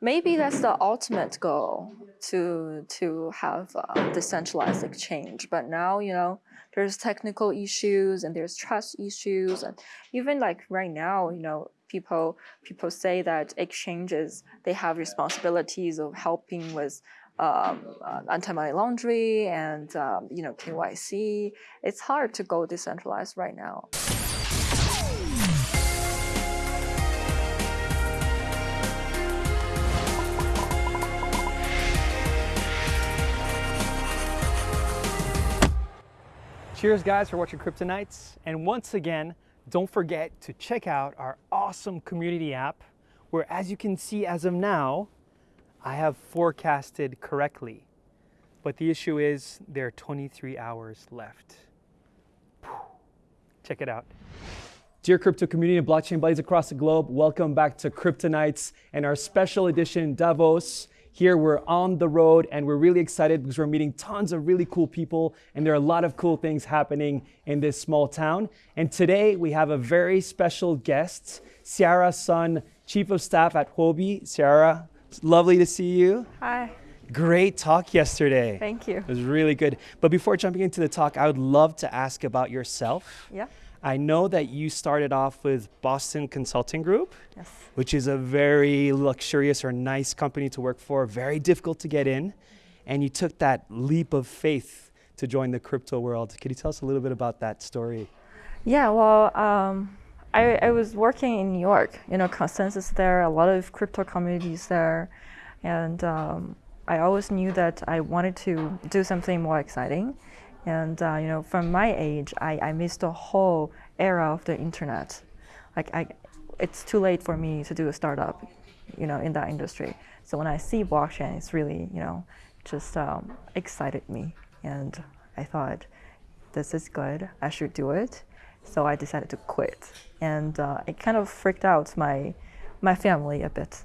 maybe that's the ultimate goal to to have uh, decentralized exchange. But now, you know, there's technical issues and there's trust issues, and even like right now, you know, people people say that exchanges they have responsibilities of helping with um, uh, anti-money laundering and um, you know KYC. It's hard to go decentralized right now. Cheers guys for watching Kryptonites. And once again, don't forget to check out our awesome community app where as you can see as of now, I have forecasted correctly. But the issue is there are 23 hours left. Check it out. Dear crypto community and blockchain buddies across the globe, welcome back to Kryptonites and our special edition Davos. Here we're on the road and we're really excited because we're meeting tons of really cool people and there are a lot of cool things happening in this small town. And today we have a very special guest, Ciara Sun, Chief of Staff at Huobi. Ciara, it's lovely to see you. Hi. Great talk yesterday. Thank you. It was really good. But before jumping into the talk, I would love to ask about yourself. Yeah. I know that you started off with Boston Consulting Group, Yes. which is a very luxurious or nice company to work for, very difficult to get in. And you took that leap of faith to join the crypto world. Could you tell us a little bit about that story? Yeah. Well, um, I, I was working in New York. You know, consensus there, a lot of crypto communities there, and um, I always knew that I wanted to do something more exciting. And uh, you know, from my age, I, I missed the whole era of the internet. Like, I, it's too late for me to do a startup, you know, in that industry. So when I see blockchain, it's really, you know, just um, excited me, and I thought, this is good. I should do it. So I decided to quit, and uh, it kind of freaked out my my family a bit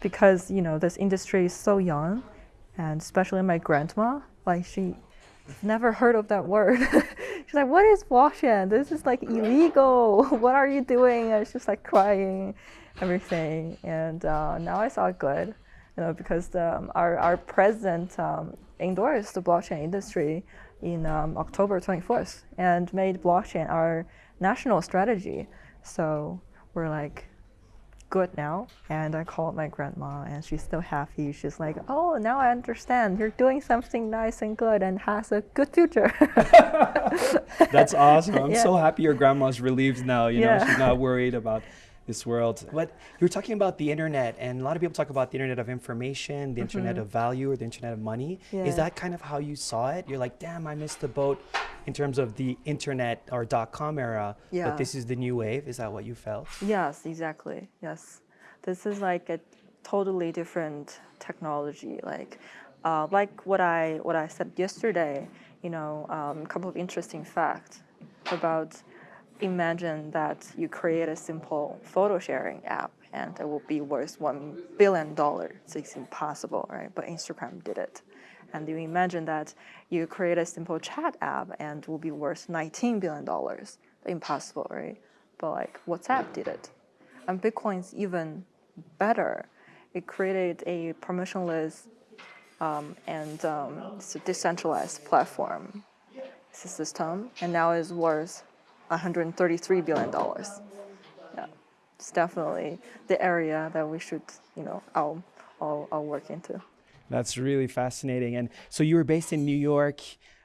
because you know this industry is so young, and especially my grandma, like she never heard of that word. she's like, "What is blockchain? This is like illegal. what are you doing?" And she's just like crying, everything. And uh, now I saw it good, you know, because um, our our president um, endorsed the blockchain industry in um, October 24th and made blockchain our national strategy. So we're like good now. And I called my grandma and she's still happy. She's like, oh, now I understand. You're doing something nice and good and has a good future. That's awesome. I'm Yeah. so happy your grandma's relieved now. You know, she's not worried about this world. But you were talking about the internet, and a lot of people talk about the internet of information, the internet of value, or the internet of money. Yeah. Is that kind of how you saw it? You're like, damn, I missed the boat in terms of the internet or dot com era, Yeah. but this is the new wave. Is that what you felt? Yes, exactly. Yes, this is like a totally different technology. Like, uh, like what I what I said yesterday. You know, um, a couple of interesting facts about. Imagine that you create a simple photo sharing app and it will be worth one billion dollars. It's impossible, right? But Instagram did it. And you imagine that you create a simple chat app and it will be worth 19 billion dollars. Impossible, right? But like WhatsApp did it. And Bitcoin's even better. It created a permissionless um, and um, decentralized platform system, and now it's worth 133 billion dollars. Yeah, it's definitely the area that we should, you know, all all, all work into. That's really fascinating. And so you were based in New York.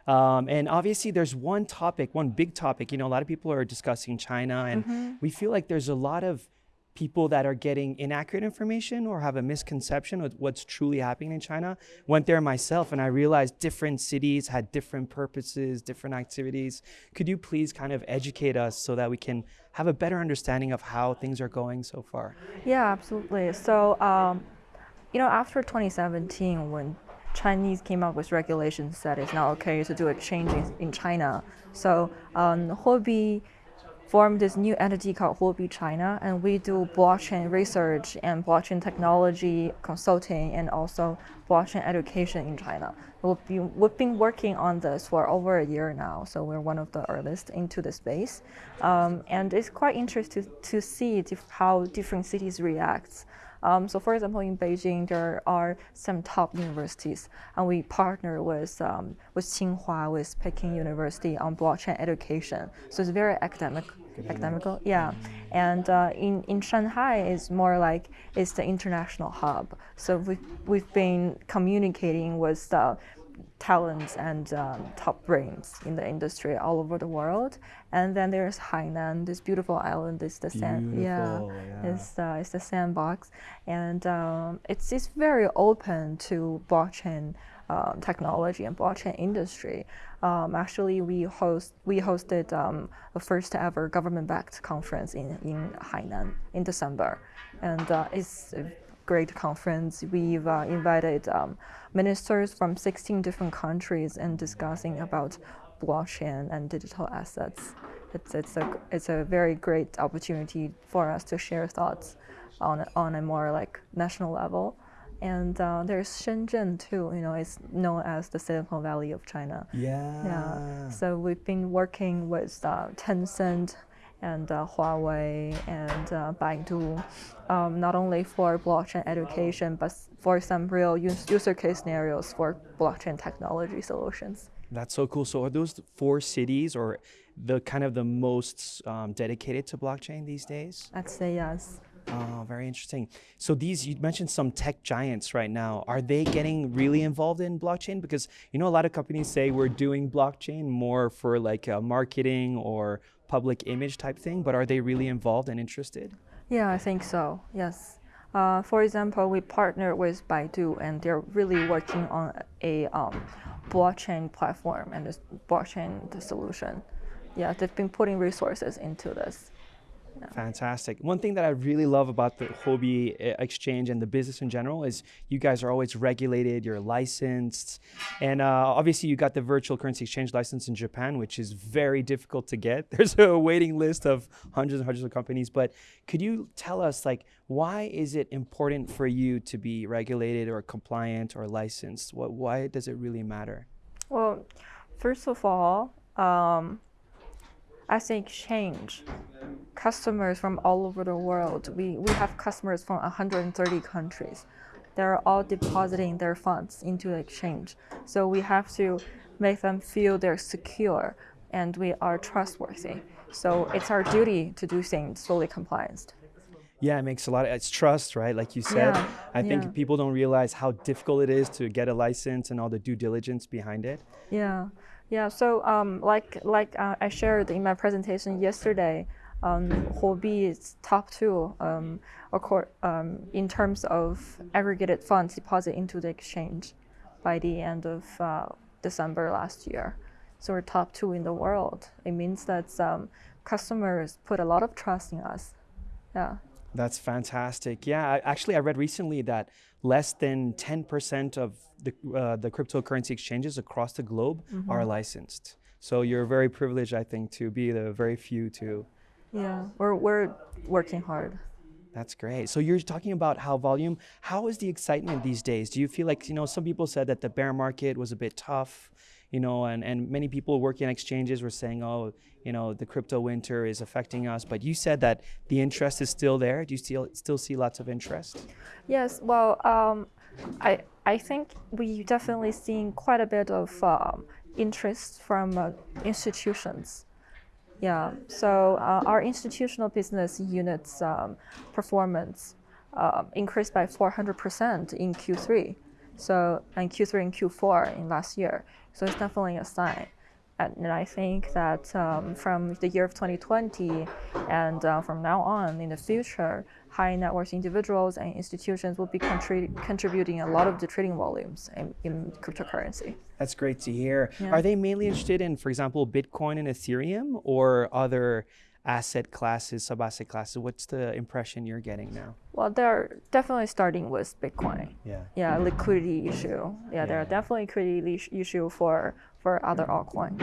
Um, and obviously, there's one topic, one big topic. You know, a lot of people are discussing China, and we feel like there's a lot of people that are getting inaccurate information or have a misconception of what's truly happening in China. Went there myself, and I realized different cities had different purposes, different activities. Could you please kind of educate us so that we can have a better understanding of how things are going so far? Yeah, absolutely. So, um, you know, after 2017, when Chinese came up with regulations that it's not okay to do exchange in, in China, so um, formed this new entity called Huobi China, and we do blockchain research and blockchain technology consulting and also blockchain education in China. We've been, we've been working on this for over a year now, so we're one of the earliest into the space. Um, and it's quite interesting to, to see how different cities react Um, so, for example, in Beijing, there are some top universities, and we partner with um, with Tsinghua, with Peking University on blockchain education. So it's very academic, academical, yeah. And uh, in in Shanghai, it's more like it's the international hub. So we've we've been communicating with. Uh, talents and um, top brains in the industry all over the world. And then there's Hainan, this beautiful island. It's the sand, yeah, yeah. It's uh, it's the sandbox, and um, it's it's very open to blockchain. Um, technology and blockchain industry. Um, actually, we host we hosted um, the first ever government-backed conference in, in Hainan in December, and uh, it's great conference. We've uh, invited um, ministers from 16 different countries and discussing about blockchain and digital assets. It's, it's, a, it's a very great opportunity for us to share thoughts on, a- on a more like national level. And uh, there's Shenzhen too, you know, it's known as the Silicon Valley of China. Yeah. Yeah. So we've been working with uh, Tencent and uh, Huawei and uh, Baidu, um, not only for blockchain education, but for some real use, user case scenarios for blockchain technology solutions. That's so cool. So are those four cities or the kind of the most um, dedicated to blockchain these days? I'd say yes. Oh, very interesting. So these you mentioned some tech giants right now. Are they getting really involved in blockchain? Because you know a lot of companies say we're doing blockchain more for like a marketing or public image type thing, but are they really involved and interested? Yeah, I think so. Yes. Uh, for example, we partner with Baidu, and they're really working on a um, blockchain platform and this blockchain solution. Yeah, they've been putting resources into this. Fantastic. One thing that I really love about the Huobi uh, Exchange and the business in general is you guys are always regulated, you're licensed, and uh, obviously you got the virtual currency exchange license in Japan, which is very difficult to get. There's a waiting list of hundreds and hundreds of companies. But could you tell us, like, why is it important for you to be regulated or compliant or licensed? What, why does it really matter? Well, first of all, um, as an exchange, customers from all over the world, we, we have customers from 130 countries. They're all depositing their funds into the exchange. So we have to make them feel they're secure and we are trustworthy. So it's our duty to do things fully compliant. Yeah, it makes a lot of it's trust, right? Like you said. Yeah, I think yeah. people don't realize how difficult it is to get a license and all the due diligence behind it. Yeah, yeah. So um, like like uh, I shared in my presentation yesterday, um, Huobi is top two um, um, in terms of aggregated funds deposit into the exchange by the end of uh, December last year. So we're top two in the world. It means that um, customers put a lot of trust in us. Yeah. That's fantastic. Yeah, I- actually, I read recently that less than 10% of the, uh, the cryptocurrency exchanges across the globe are licensed. So you're very privileged, I think, to be the very few to. Yeah, we're, we're working hard. That's great. So you're talking about how volume. How is the excitement these days? Do you feel like you know some people said that the bear market was a bit tough, you know, and and many people working in exchanges were saying, oh, you know, the crypto winter is affecting us. But you said that the interest is still there. Do you still still see lots of interest? Yes, well, um, I I think we definitely seen quite a bit of um, interest from uh, institutions. Yeah, so uh, our institutional business units um, performance uh, increased by 400% in Q3. So and Q3 and Q4 in last year. So it's definitely a sign. And, and I think that um, from the year of 2020 and uh, from now on in the future, high net worth individuals and institutions will be contri- contributing a lot of the trading volumes in, in cryptocurrency. That's great to hear. Yeah. Are they mainly interested in, for example, Bitcoin and Ethereum, or other asset classes, sub-asset classes? What's the impression you're getting now? Well, they're definitely starting with Bitcoin. Yeah. Yeah, liquidity issue. Yeah, there are definitely liquidity issue for for other altcoins,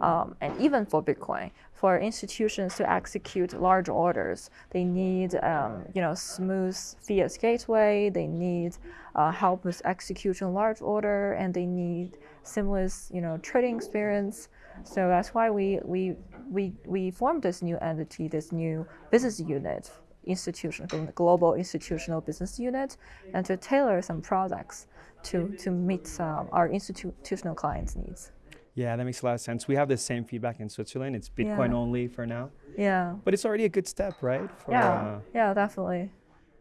um, and even for Bitcoin. For institutions to execute large orders, they need um, you know smooth fiat gateway. They need uh, help with execution large order, and they need seamless you know trading experience. So that's why we we we we formed this new entity, this new business unit institution, global institutional business unit, and to tailor some products to to meet um, our institutional clients' needs. Yeah, that makes a lot of sense. We have the same feedback in Switzerland. It's Bitcoin Yeah. only for now, Yeah. but it's already a good step, right? For, Yeah. uh, yeah, definitely.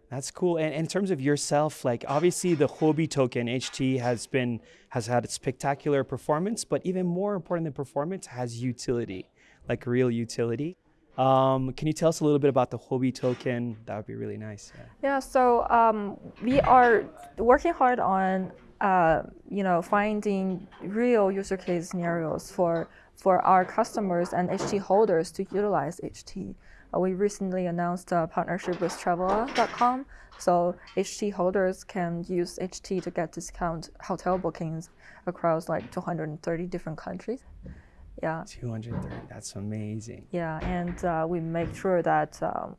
That's cool. And in terms of yourself, like obviously the Huobi token HT has been has had a spectacular performance, but even more important than performance has utility, like real utility. Um, can you tell us a little bit about the Huobi token? That would be really nice. Yeah. Yeah, so um, we are working hard on uh, you know finding real user case scenarios for for our customers and HT holders to utilize HT. Uh, we recently announced a partnership with Travala.com, so HT holders can use HT to get discount hotel bookings across like 230 different countries. Yeah. 230. That's amazing. Yeah, and uh, we make sure that um,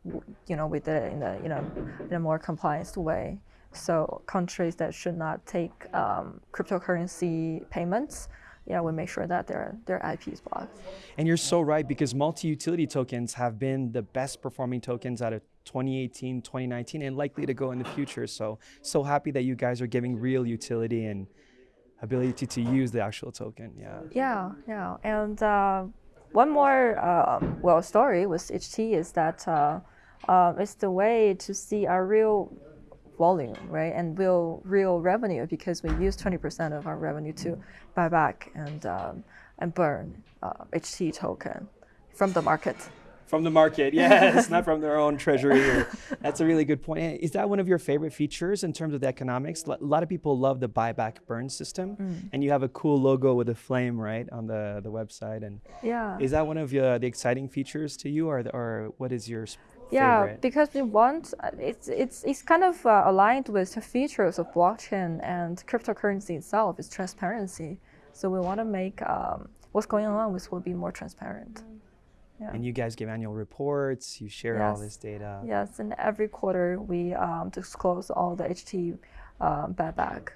you know we did it in a you know in a more compliant way. So countries that should not take um, cryptocurrency payments, yeah, we make sure that their their IP is blocked. And you're so right because multi-utility tokens have been the best performing tokens out of 2018, 2019, and likely to go in the future. So so happy that you guys are giving real utility and ability to use the actual token. Yeah. Yeah, yeah, and uh, one more um, well story with HT is that uh, uh, it's the way to see our real volume, right, and real real revenue because we use twenty percent of our revenue to buy back and um, and burn uh, HT token from the market. From the market, yes, not from their own treasury. or- that's a really good point. Is that one of your favorite features in terms of the economics? A lot of people love the buyback burn system, and you have a cool logo with a flame, right, on the, the website. And Yeah. is that one of uh, the exciting features to you, or, the, or what is your Yeah, favorite? because we want uh, it's it's it's kind of uh, aligned with the features of blockchain and cryptocurrency itself is transparency. So we want to make um, what's going on with Huobi more transparent. And you guys give annual reports, you share all this data. Yes, and every quarter we um, disclose all the HT um, buyback,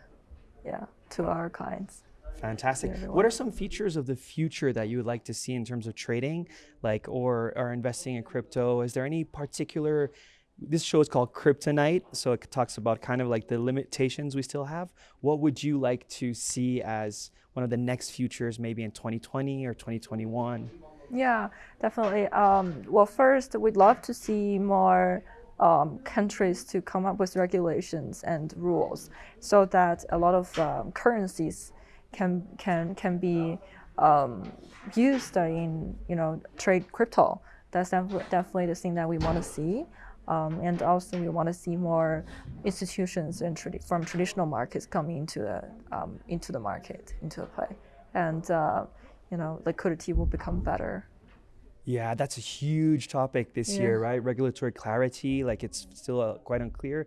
yeah, to our clients. Fantastic. What are some features of the future that you would like to see in terms of trading, like or or investing in crypto? Is there any particular? This show is called Kryptonite, so it talks about kind of like the limitations we still have. What would you like to see as one of the next futures, maybe in 2020 or 2021? Yeah, definitely. Um, well, first, we'd love to see more um, countries to come up with regulations and rules so that a lot of um, currencies can can can be um, used in you know trade crypto. That's def- definitely the thing that we want to see. Um, and also, we want to see more institutions and from traditional markets coming into the um, into the market into the play, and uh, you know like liquidity will become better. Yeah, that's a huge topic this Yeah. year, right? Regulatory clarity, like it's still uh, quite unclear.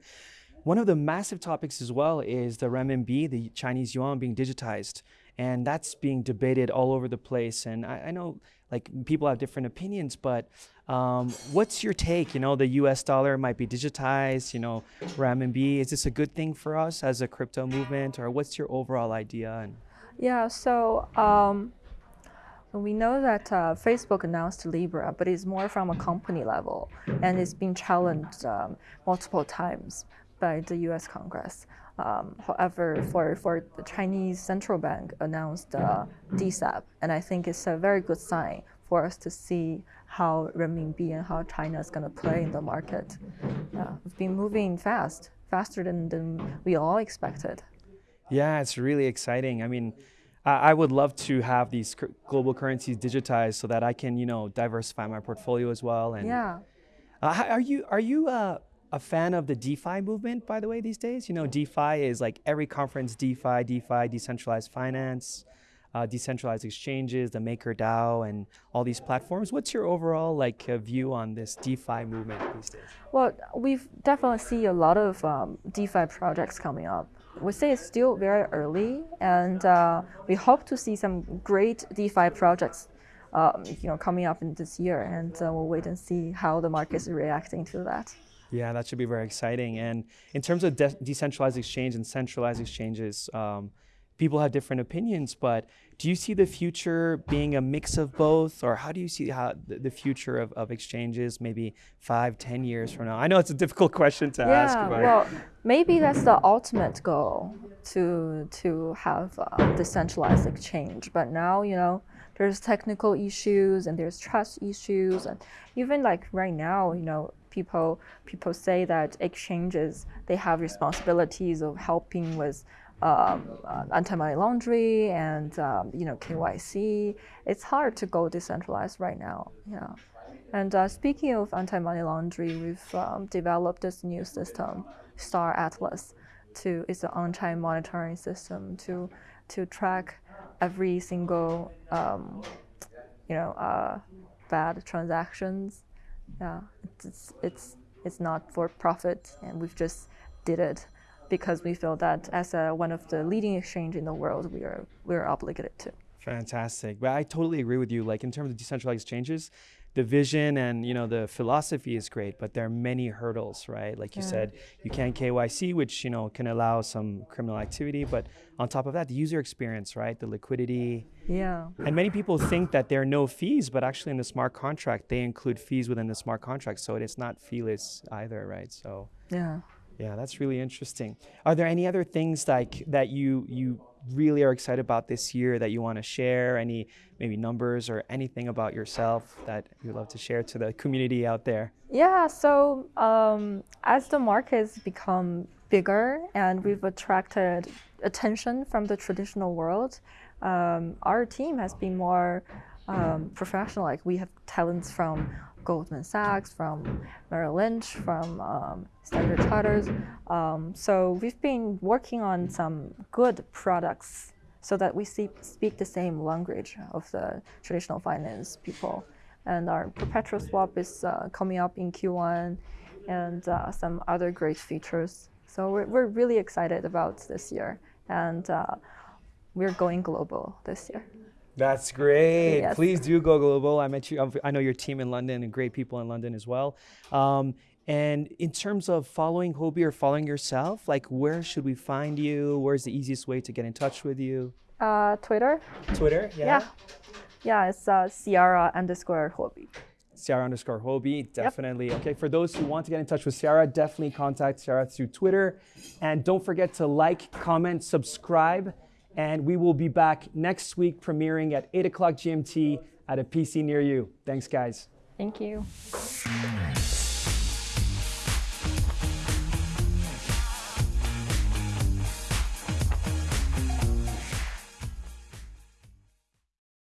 One of the massive topics as well is the renminbi, the Chinese yuan being digitized. And that's being debated all over the place. And I, I know like people have different opinions, but um, what's your take? You know, the US dollar might be digitized, you know, renminbi. Is this a good thing for us as a crypto movement? Or what's your overall idea? And Yeah, so um, we know that uh, Facebook announced Libra, but it's more from a company level, and it's been challenged um, multiple times by the U.S. Congress. Um, however, for, for the Chinese central bank announced uh, DCEP, and I think it's a very good sign for us to see how renminbi and how China is going to play in the market. Yeah, it's been moving fast, faster than, than we all expected. Yeah, it's really exciting. I mean, I, I would love to have these global currencies digitized so that I can, you know, diversify my portfolio as well. And Yeah. uh, are you are you uh, a fan of the DeFi movement? By the way, these days, you know, DeFi is like every conference DeFi, DeFi, decentralized finance, uh, decentralized exchanges, the MakerDAO, and all these platforms. What's your overall like uh, view on this DeFi movement these days? Well, we've definitely see a lot of um, DeFi projects coming up. We say it's still very early, and uh, we hope to see some great DeFi projects, um, you know, coming up in this year. And uh, we'll wait and see how the market is reacting to that. Yeah, that should be very exciting. And in terms of de- decentralized exchange and centralized exchanges, um, people have different opinions, but do you see the future being a mix of both, or how do you see how the, future of, of exchanges maybe five, ten years from now? I know it's a difficult question to ask. Yeah, well, maybe that's the ultimate goal to to have uh, decentralized exchange. But now, you know, there's technical issues and there's trust issues, and even like right now, you know, people people say that exchanges they have responsibilities of helping with um, uh, anti-money laundering and um, you know KYC. It's hard to go decentralized right now. Yeah. And uh, speaking of anti-money laundering, we've um, developed this new system, Star Atlas. To it's an on-chain monitoring system to to track every single um, you know uh, bad transactions. Yeah, it's it's it's not for profit, and we've just did it because we feel that as a, one of the leading exchange in the world, we are we are obligated to. Fantastic. But I totally agree with you. Like in terms of decentralized exchanges, the vision and you know the philosophy is great, but there are many hurdles, right? Like you Yeah. said, you can't KYC, which you know can allow some criminal activity, but on top of that, the user experience, right? The liquidity, Yeah. and many people think that there are no fees, but actually in the smart contract, they include fees within the smart contract, so it's not feeless either, right? So. Yeah. Yeah, that's really interesting. Are there any other things like that you you really are excited about this year that you want to share? Any maybe numbers or anything about yourself that you'd love to share to the community out there? Yeah, so um, as the markets become bigger and we've attracted attention from the traditional world, um, our team has been more um, professional. Like we have talents from Goldman Sachs, from Merrill Lynch, from um, Standard Chartered. Um, so we've been working on some good products so that we see, speak the same language of the traditional finance people. And our perpetual swap is uh, coming up in Q1 and uh, some other great features. So we're, we're really excited about this year. And uh, we're going global this year. That's great. Yes. Please do go global. I met you. I know your team in London and great people in London as well. Um, and in terms of following Huobi or following yourself, like where should we find you? Where's the easiest way to get in touch with you? Uh, Twitter? Twitter, Yeah. Yeah, yeah it's uh, Ciara underscore Huobi. Ciara underscore Huobi, definitely. Okay, for those who want to get in touch with Ciara, definitely contact Ciara through Twitter. And don't forget to like, comment, subscribe. And we will be back next week premiering at 8 o'clock GMT at a PC near you. Thanks, guys. Thank you.